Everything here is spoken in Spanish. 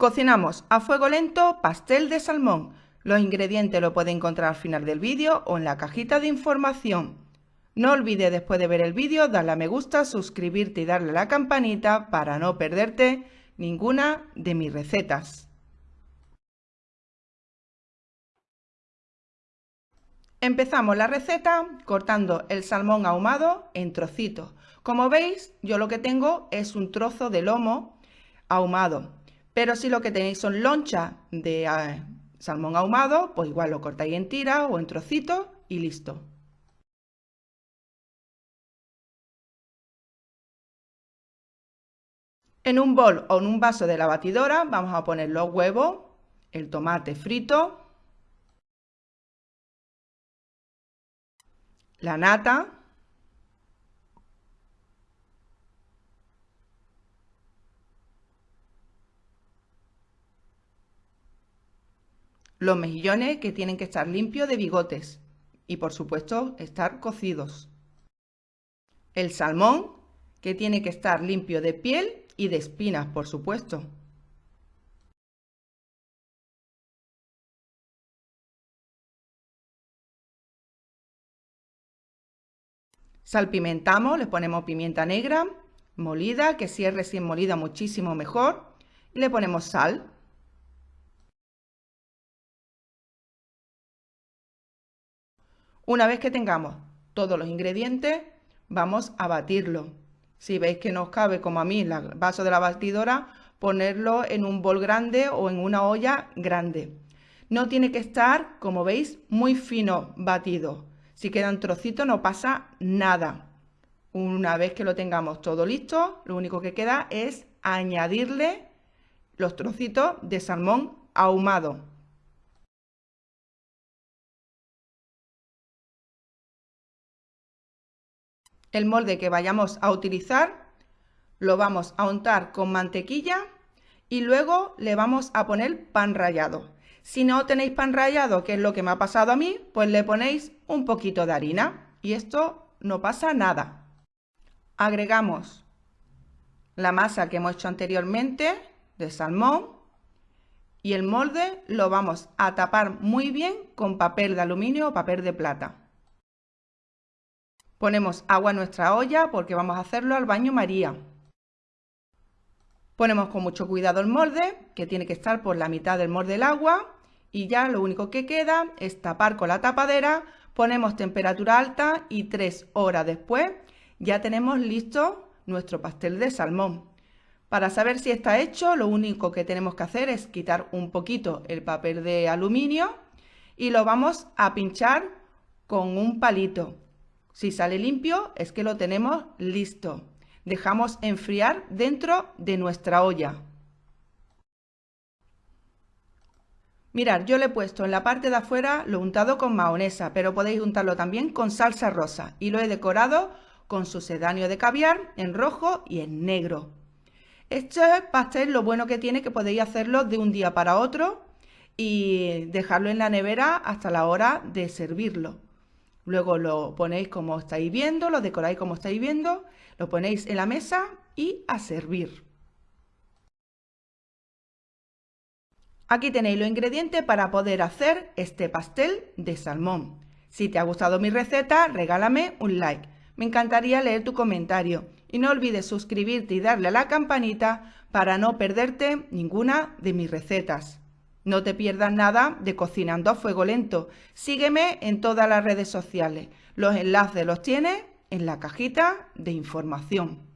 Cocinamos a fuego lento pastel de salmón. Los ingredientes los puede encontrar al final del vídeo o en la cajita de información. No olvides después de ver el vídeo darle a me gusta, suscribirte y darle a la campanita para no perderte ninguna de mis recetas. Empezamos la receta cortando el salmón ahumado en trocitos. Como veis, yo lo que tengo es un trozo de lomo ahumado. Pero si lo que tenéis son lonchas de eh, salmón ahumado, pues igual lo cortáis en tiras o en trocitos y listo. En un bol o en un vaso de la batidora vamos a poner los huevos, el tomate frito, la nata, los mejillones que tienen que estar limpios de bigotes y por supuesto estar cocidos. El salmón que tiene que estar limpio de piel y de espinas, por supuesto. Salpimentamos, le ponemos pimienta negra, molida, que si es recién molida muchísimo mejor. Y le ponemos sal. Una vez que tengamos todos los ingredientes, vamos a batirlo. Si veis que no os cabe, como a mí, el vaso de la batidora, ponerlo en un bol grande o en una olla grande. No tiene que estar, como veis, muy fino batido. Si quedan trocitos no pasa nada. Una vez que lo tengamos todo listo, lo único que queda es añadirle los trocitos de salmón ahumado. El molde que vayamos a utilizar lo vamos a untar con mantequilla y luego le vamos a poner pan rallado. Si no tenéis pan rallado, que es lo que me ha pasado a mí, pues le ponéis un poquito de harina y esto no pasa nada. Agregamos la masa que hemos hecho anteriormente de salmón y el molde lo vamos a tapar muy bien con papel de aluminio o papel de plata. Ponemos agua en nuestra olla porque vamos a hacerlo al baño María. Ponemos con mucho cuidado el molde, que tiene que estar por la mitad del molde del agua, y ya lo único que queda es tapar con la tapadera, ponemos temperatura alta y tres horas después ya tenemos listo nuestro pastel de salmón. Para saber si está hecho, lo único que tenemos que hacer es quitar un poquito el papel de aluminio y lo vamos a pinchar con un palito. Si sale limpio es que lo tenemos listo. Dejamos enfriar dentro de nuestra olla. Mirad, yo le he puesto en la parte de afuera lo untado con mahonesa, pero podéis untarlo también con salsa rosa y lo he decorado con sucedáneo de caviar en rojo y en negro. Este pastel lo bueno que tiene que podéis hacerlo de un día para otro y dejarlo en la nevera hasta la hora de servirlo. Luego lo ponéis como estáis viendo, lo decoráis como estáis viendo, lo ponéis en la mesa y a servir. Aquí tenéis los ingredientes para poder hacer este pastel de salmón. Si te ha gustado mi receta, regálame un like. Me encantaría leer tu comentario. Y no olvides suscribirte y darle a la campanita para no perderte ninguna de mis recetas. No te pierdas nada de Cocinando a Fuego Lento. Sígueme en todas las redes sociales. Los enlaces los tienes en la cajita de información.